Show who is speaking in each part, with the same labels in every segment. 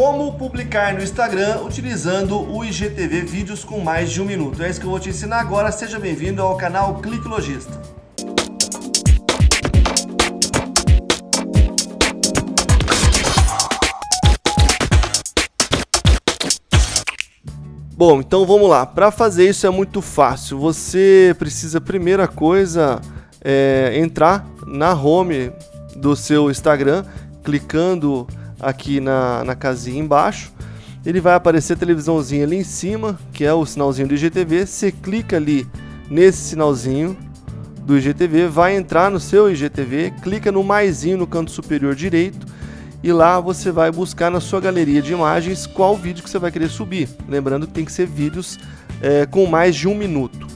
Speaker 1: Como publicar no Instagram utilizando o IGTV Vídeos com mais de um minuto. É isso que eu vou te ensinar agora. Seja bem-vindo ao canal Clique Logista. Bom, então vamos lá. Para fazer isso é muito fácil. Você precisa, primeira coisa, é, entrar na home do seu Instagram, clicando aqui na, na casinha embaixo. Ele vai aparecer a televisãozinha ali em cima, que é o sinalzinho do IGTV. Você clica ali nesse sinalzinho do IGTV, vai entrar no seu IGTV, clica no maisinho no canto superior direito e lá você vai buscar na sua galeria de imagens qual vídeo que você vai querer subir. Lembrando que tem que ser vídeos é, com mais de um minuto.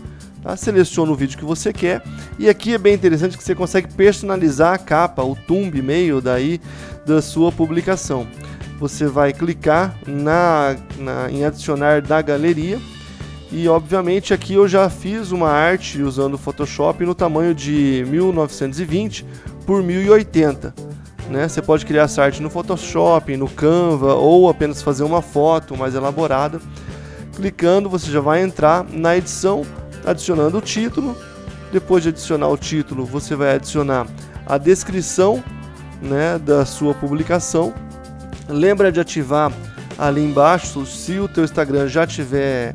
Speaker 1: Tá? Seleciona o vídeo que você quer e aqui é bem interessante que você consegue personalizar a capa, o thumb meio daí da sua publicação. Você vai clicar na, na, em adicionar da galeria e obviamente aqui eu já fiz uma arte usando o Photoshop no tamanho de 1920 por 1080 né? Você pode criar essa arte no Photoshop, no Canva ou apenas fazer uma foto mais elaborada. Clicando, você já vai entrar na edição, adicionando o título. Depois de adicionar o título, você vai adicionar a descrição né, da sua publicação. Lembra de ativar ali embaixo, se o teu Instagram já tiver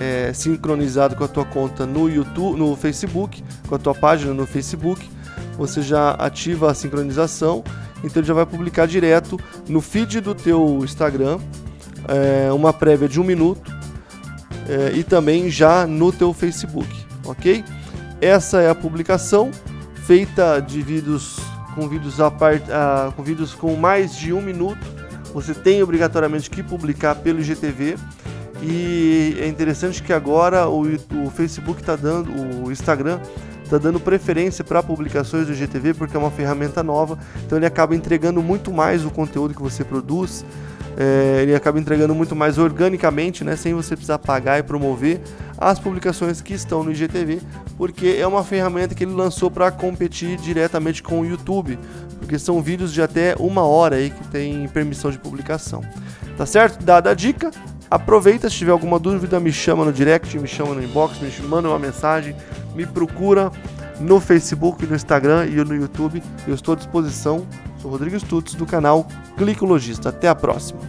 Speaker 1: é, sincronizado com a tua conta no YouTube, no Facebook, com a tua página no Facebook, você já ativa a sincronização então já vai publicar direto no feed do teu Instagram é, uma prévia de um minuto é, e também já no teu Facebook, ok? Essa é a publicação feita de vídeos com vídeos a part, a, com vídeos com mais de um minuto. Você tem obrigatoriamente que publicar pelo IGTV e é interessante que agora o, o Facebook está dando, o Instagram está dando preferência para publicações do GTV porque é uma ferramenta nova, então ele acaba entregando muito mais o conteúdo que você produz, é, ele acaba entregando muito mais organicamente, né, sem você precisar pagar e promover as publicações que estão no IGTV, porque é uma ferramenta que ele lançou para competir diretamente com o YouTube, porque são vídeos de até uma hora aí que tem permissão de publicação. Tá certo? Dada a dica, aproveita, se tiver alguma dúvida, me chama no direct, me chama no inbox, me manda uma mensagem, me procura no Facebook, no Instagram e no YouTube. Eu estou à disposição. Sou Rodrigo Stutz do canal Clicologista. Até a próxima.